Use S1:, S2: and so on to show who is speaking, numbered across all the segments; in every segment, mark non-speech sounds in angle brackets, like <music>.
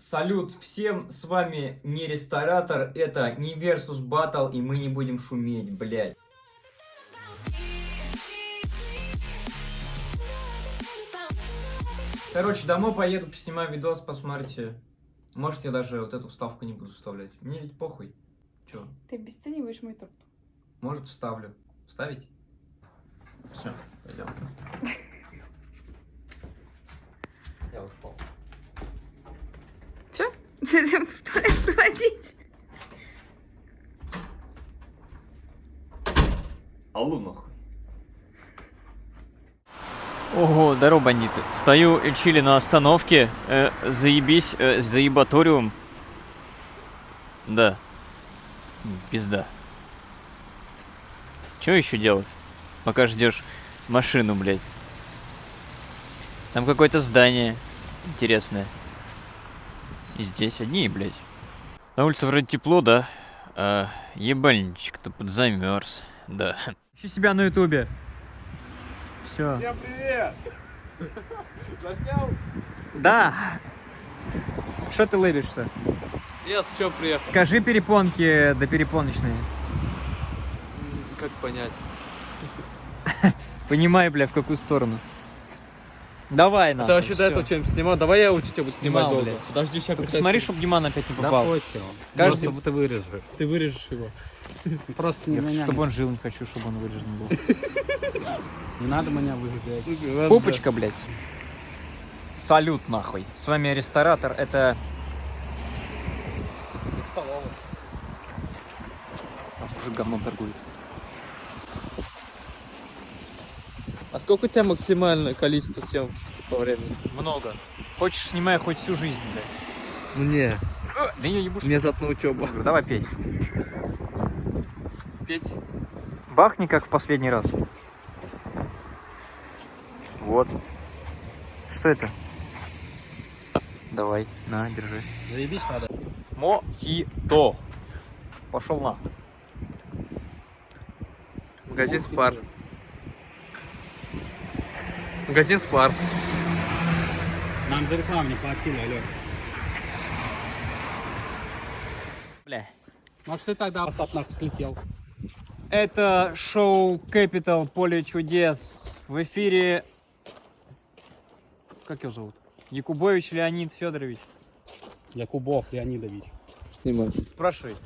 S1: Салют всем, с вами не ресторатор, это не Versus Battle, и мы не будем шуметь, блядь. Короче, домой поеду, поснимаю видос, посмотрите. Может, я даже вот эту вставку не буду вставлять. Мне ведь похуй. Чё?
S2: Ты обесцениваешь мой труд.
S1: Может, вставлю. Вставить? Все, пойдем. Я ушел.
S2: Че? Зачем в туалет проводить?
S1: Алло, нахуй.
S3: Ого, здорово, бандиты. Стою и чили на остановке. Э, заебись, э, заебаториум. Да. Пизда. Что еще делать? Пока ждешь машину, блядь. Там какое-то здание интересное. Здесь одни, блядь. На улице вроде тепло, да? А, ебальничек-то подзамерз. Да. Ищи себя на ютубе. Все.
S4: Всем привет! Заснял?
S3: Да. Что ты лыбишься?
S4: Я с чем приехал?
S3: Скажи перепонки до перепоночной.
S4: Как понять?
S3: Понимай, бля, в какую сторону. Давай, на.
S4: Ты вообще до этого что-нибудь снимал? Давай я у тебя буду снимать
S3: Снимал,
S4: долго.
S3: блядь.
S4: Подожди, сейчас
S3: Только смотри, чтобы Диман опять не
S5: Да
S3: попал.
S5: похер.
S3: Каждый-
S5: Просто ты вырежешь.
S4: ты вырежешь его. <laughs>
S5: Просто не,
S3: Я хочу,
S5: меня
S3: чтобы он жил, не хочу, чтобы он вырежен был. <laughs>
S5: не надо меня выжигать.
S3: Пупочка, блядь. Салют, нахуй. С вами ресторатор, это... А, Уже говном торгует.
S4: А сколько у тебя максимальное количество съемки по времени?
S3: Много. Хочешь, снимай хоть всю жизнь, блядь.
S4: Мне.
S3: Да я ебуш.
S4: Мне зато учеба.
S3: Давай петь.
S4: Петь?
S3: Бахни, как в последний раз. Вот. Что это? Давай, на, держи.
S5: Заебись надо.
S3: Мохито. Пошел на.
S4: Магазин Спар. Магазин Спар.
S5: Нам за рекламу не платили, алё.
S3: Бля.
S5: Может ты тогда WhatsApp нахуй слетел?
S3: Это шоу Capital Поле чудес. В эфире... Как его зовут? Якубович Леонид Федорович.
S5: Якубов Леонидович.
S4: Снимай.
S3: Спрашивай.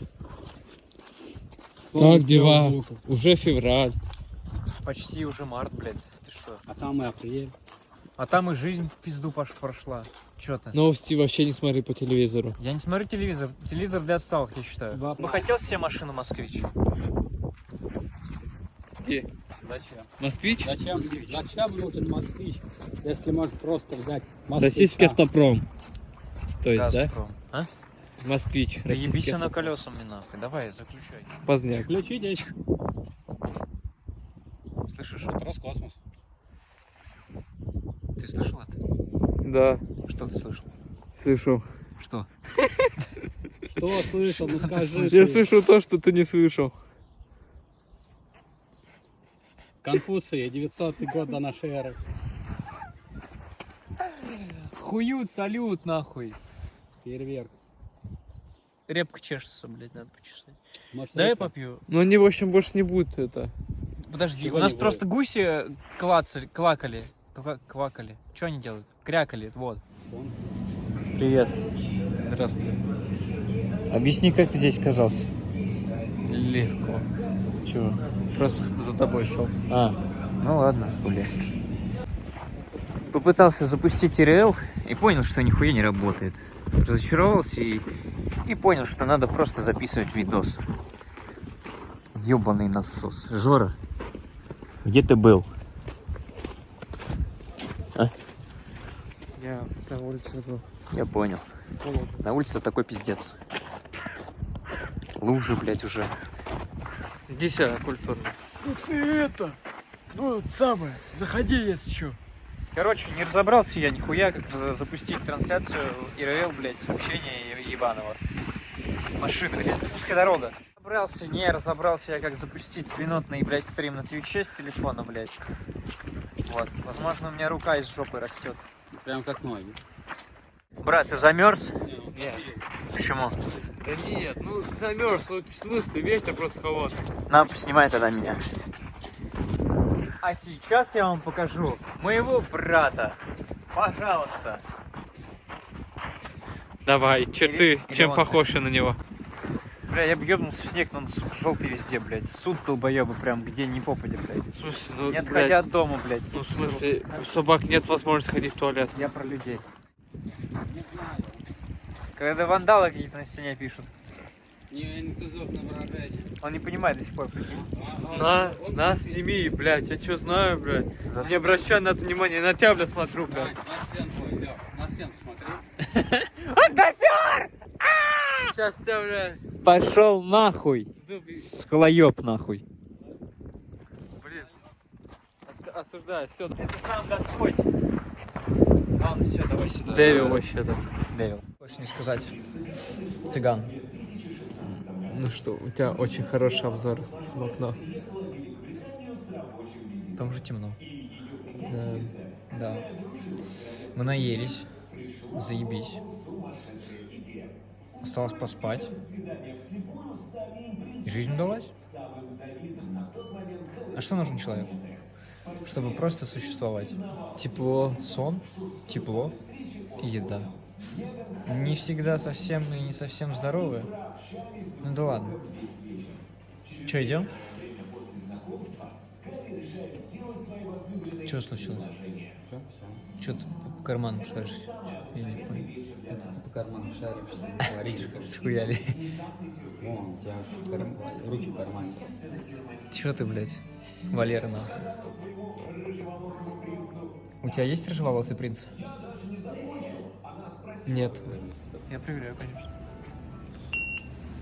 S4: Как дела? Уже февраль.
S3: Почти уже март, блядь. Ты что?
S5: А там и апрель.
S3: А там и жизнь в пизду пош прошла. Чё ты?
S4: Новости вообще не смотри по телевизору.
S3: Я не смотрю телевизор. Телевизор для отсталых, я считаю.
S5: Да.
S3: Бы хотел себе машину москвич?
S4: Где?
S5: Зачем?
S4: Москвич?
S5: Зачем? Зачем нужен москвич, если можно просто взять
S4: Российский
S5: москвича?
S4: автопром. То есть, да?
S3: Газпром. А?
S4: Москвич.
S3: Да ебись
S4: российский
S3: она
S4: автопром.
S3: колесами нахуй. Давай, заключай.
S4: Поздняк.
S5: Включите.
S3: Слышишь?
S5: Это Роскосмос.
S3: Ты слышал это?
S4: Да,
S3: Что ты слышал?
S4: слышал.
S3: Что?
S5: Что слышал? Ну скажи.
S4: Я
S5: ты.
S4: слышал то, что ты не слышал.
S5: Конфуция, 900 год до нашей эры.
S3: Хуют, салют, нахуй.
S5: Фейерверк.
S3: Репка чешется, блядь, надо почесать.
S5: Может,
S3: Дай я попью.
S4: Но они, в общем, больше не будут это.
S3: Подожди,
S5: Чего
S3: у нас
S5: не
S3: просто гуси клацали, клакали. Ква- Квакали. Что они делают? Крякали, вот. Привет.
S4: Здравствуй.
S3: Объясни, как ты здесь оказался?
S4: Легко.
S3: Чего?
S4: Просто за тобой шел.
S3: А, ну ладно, блин. Попытался запустить ИРЛ и понял, что нихуя не работает. Разочаровался и, и понял, что надо просто записывать видос. Ёбаный насос. Жора, где ты был?
S4: Я на улице был.
S3: Я понял. На улице такой пиздец. Лужи, блядь, уже.
S4: Иди сюда, культурно.
S3: Ты это, ну самое, заходи, если что. Короче, не разобрался я нихуя, как за- запустить трансляцию ИРЛ, блядь, общения е- ебаного. Машина, здесь узкая дорога. Разобрался, не разобрался я, как запустить свинотный, блядь, стрим на Твиче с телефона, блядь. Вот, возможно, у меня рука из жопы растет.
S5: Прям как ноги.
S3: Брат, ты замерз?
S5: Не,
S3: Нет. Почему?
S4: Да нет, ну замерз, ну в смысле, ветер просто холодный.
S3: На, снимай тогда меня. А сейчас я вам покажу моего брата. Пожалуйста.
S4: Давай, черты,
S3: Или
S4: чем
S3: он.
S4: похож на него?
S3: Бля, я бы ёбнулся в снег, но он, сука, желтый везде, блядь. Суд долбоёбы прям где ни попадя, блядь.
S4: В смысле, ну,
S3: Не
S4: блядь,
S3: отходя от дома, блядь.
S4: ну в смысле, у собак нет возможности ходить в туалет.
S3: Я про людей. Когда вандалы какие-то на стене пишут.
S5: Не, не выражение.
S3: Он не понимает до сих пор, прикинь.
S4: На, на, сними, блядь, я что знаю, блядь. Не обращай на это внимания, на тебя, блядь, смотрю, блядь.
S5: на стенку, Лёх, на стенку смотри. <laughs>
S4: Сейчас тебя, блядь,
S3: Пошел нахуй.
S4: зубы.
S3: Схлоёб нахуй.
S4: Блин. Ос- Осуждаю, все.
S3: Это сам Господь. Ладно, все, давай сюда.
S4: Дэвил вообще-то.
S3: Девил. Хочешь не сказать. Цыган.
S4: Ну что, у тебя очень хороший обзор в окно.
S3: Там же темно. Да. Да. Мы наелись. Заебись. Осталось поспать. И жизнь удалась. А что нужно человеку? Чтобы просто существовать. Тепло, сон, тепло и еда. Не всегда совсем и не совсем здоровые. Ну да ладно. Че, идем? Что случилось? Что ты по карманам шаришь?
S5: По карману говоришь.
S3: Схуяли.
S5: Вон, у тебя кар- руки в кармане.
S3: Чё ты, блядь? Валера, нахуй. У тебя есть рыжеволосый принц?
S4: Нет.
S3: Я проверяю, конечно.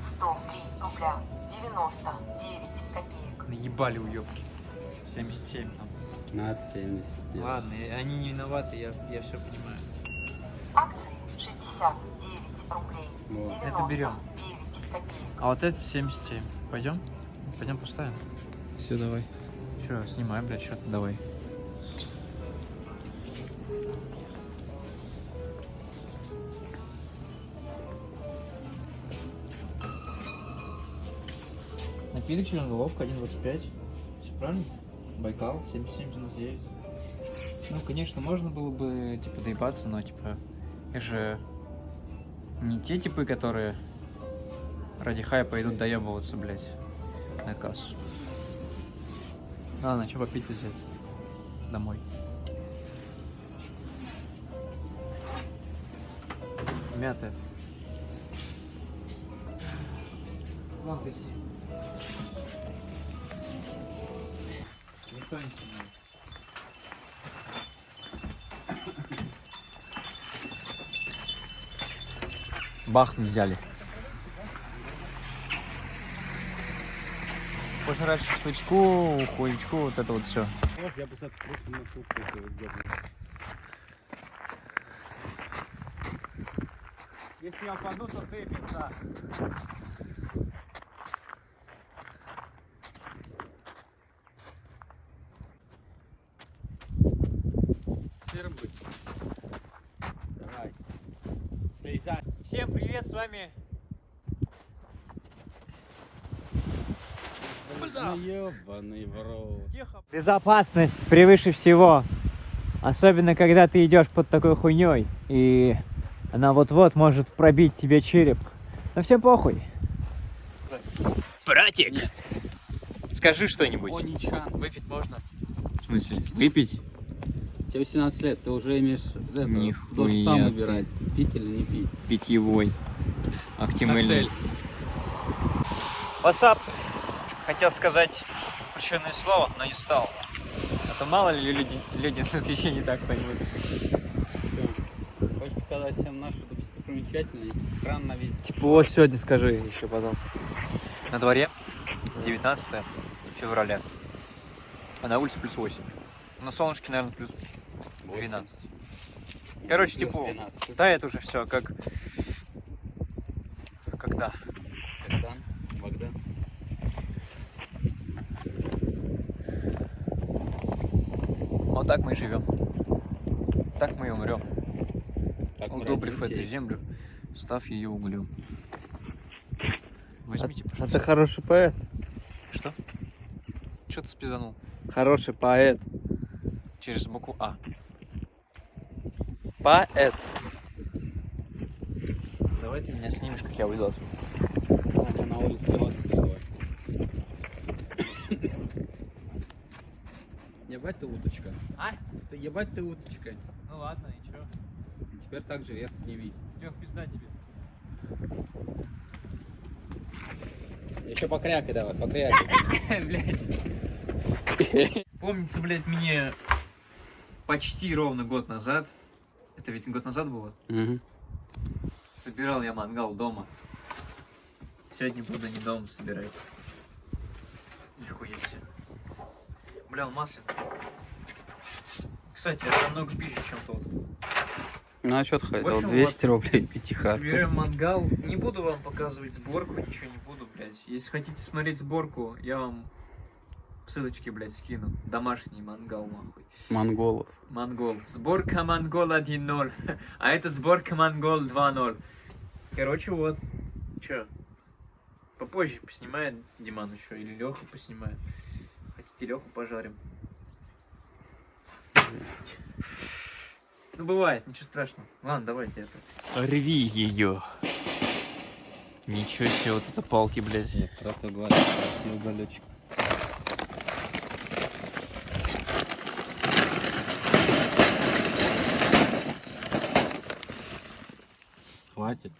S6: 103 рубля 99 копеек.
S3: Наебали уёбки. 77 там.
S5: На 70.
S3: Ладно, они не виноваты, я, я все понимаю.
S6: Акции 69 рублей
S5: Вот.
S6: 99
S3: Это берем.
S6: копеек.
S3: А вот это 77. Пойдем? Пойдем поставим.
S4: Все, давай.
S3: Че, снимай, блядь, что-то давай. Напиток черноголовка 1.25. Все правильно? Байкал 7799. Ну, конечно, можно было бы, типа, доебаться, но, типа, их же не те типы, которые ради хайпа идут доебываться, блядь, на кассу. Ладно, что попить взять? Домой. Мятая. Ладно, ты Лицо не снимай. Бах не взяли. Пожрать шашлычку, хуючку, вот это вот все.
S5: Я бы просто на.
S3: Если я упаду, то ты пизда.
S5: Серым быть. Слезай.
S3: Всем привет, с вами
S5: ебаный в рот.
S3: Безопасность превыше всего. Особенно, когда ты идешь под такой хуйней, и она вот-вот может пробить тебе череп. Но все похуй. Братик! Скажи что-нибудь.
S5: Оничан.
S4: Выпить можно?
S3: В смысле? Выпить?
S5: Тебе 18 лет, ты уже имеешь это,
S3: Нихуя
S5: должен сам
S3: ты.
S5: выбирать, пить или не пить.
S3: Питьевой.
S4: Коктейль.
S3: Васап. Хотел сказать запрещенное слово, но не стал. А то мало ли люди, люди <laughs> на течение так поймут.
S5: Хочешь показать всем нашу достопримечательность? Кран на весь.
S4: Типа вот сегодня скажи еще потом.
S3: На дворе 19 февраля. А на улице плюс 8. На солнышке, наверное, плюс 12. Короче, типа,
S5: 12.
S3: да, это уже все как... Когда?
S5: Богдан, Богдан.
S3: Вот так мы и живем. Так мы и умрем,
S5: мы
S3: удобрив эту землю Став ее углем. Возьмите,
S4: А ты
S3: пожалуйста.
S4: хороший поэт.
S3: Что? Что ты спизанул?
S4: Хороший поэт.
S3: Через букву А.
S4: Поэт.
S3: Давай ты меня снимешь, как я уйду отсюда.
S5: Ладно, на улице вот такое. Ебать ты уточка.
S3: А?
S5: Ты ебать ты уточка.
S3: Ну ладно, и чё?
S5: Теперь так же вверх не видь.
S3: Лех, пизда тебе.
S5: Еще покрякай давай, покрякай. <laughs>
S3: Блять. <laughs> Помнится, блядь, мне почти ровно год назад, это ведь год назад было, собирал я мангал дома. Сегодня буду не дома собирать. Нихуя себе. Бля, он масляный. Кстати, это намного пизже, чем тот.
S4: Ну а что ты хотел?
S3: общем,
S4: 200 рублей пятихатка.
S3: Собираем мангал. Не буду вам показывать сборку, ничего не буду, блядь. Если хотите смотреть сборку, я вам ссылочки, блядь, скину. Домашний мангал, нахуй.
S4: Монголов.
S3: Монгол. Сборка Монгол 1.0. А это сборка Монгол 2.0. Короче, вот. Че? Попозже поснимает Диман еще. Или Леху поснимает. Хотите Леху пожарим? Ну бывает, ничего страшного. Ладно, давайте это. Рви ее. Ничего себе, вот это палки, блядь.
S5: Нет, правда говорю, уголечек. Хватит.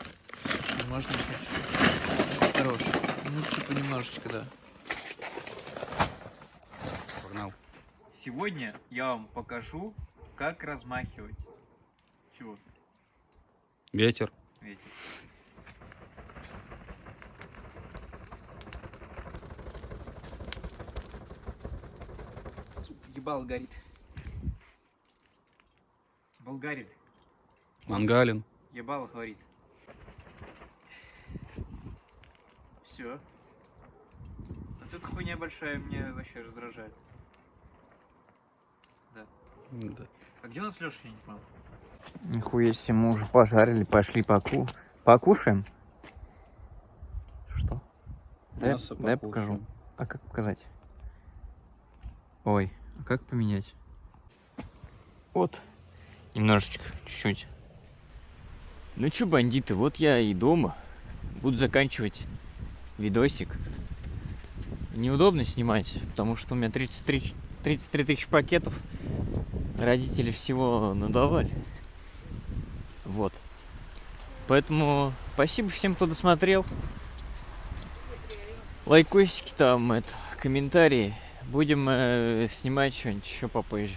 S3: Можно чуть-чуть. Хорош. Ну, типа немножечко, да.
S4: Погнал.
S3: Сегодня я вам покажу, как размахивать. Чего?
S4: Ветер.
S3: Ветер. Ебал горит. Болгарин.
S4: Мангалин.
S3: Ебало говорит. Все. А тут хуйня большая меня вообще раздражает.
S4: Да.
S3: А где у нас Леша, я не понял? Нихуя себе, мы уже пожарили, пошли поку... покушаем. Что? Дай, дай покажу. А как показать? Ой, а как поменять? Вот. Немножечко, чуть-чуть. Ну чё, бандиты, вот я и дома. Буду заканчивать видосик. Неудобно снимать, потому что у меня 33, 33 тысячи пакетов. Родители всего надавали. Вот. Поэтому спасибо всем, кто досмотрел. Лайкосики там, это, комментарии. Будем э, снимать что-нибудь еще попозже.